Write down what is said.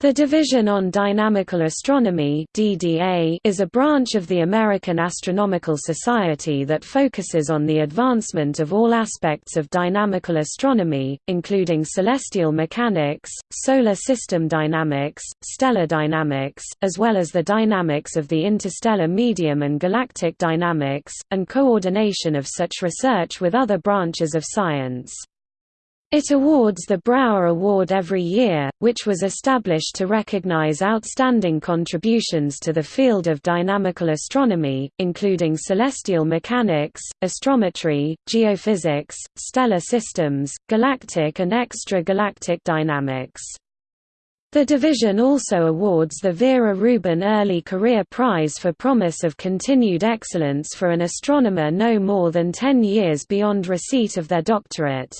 The Division on Dynamical Astronomy (DDA) is a branch of the American Astronomical Society that focuses on the advancement of all aspects of dynamical astronomy, including celestial mechanics, solar system dynamics, stellar dynamics, as well as the dynamics of the interstellar medium and galactic dynamics, and coordination of such research with other branches of science. It awards the Brouwer Award every year, which was established to recognize outstanding contributions to the field of dynamical astronomy, including celestial mechanics, astrometry, geophysics, stellar systems, galactic and extra-galactic dynamics. The division also awards the Vera Rubin Early Career Prize for promise of continued excellence for an astronomer no more than 10 years beyond receipt of their doctorate.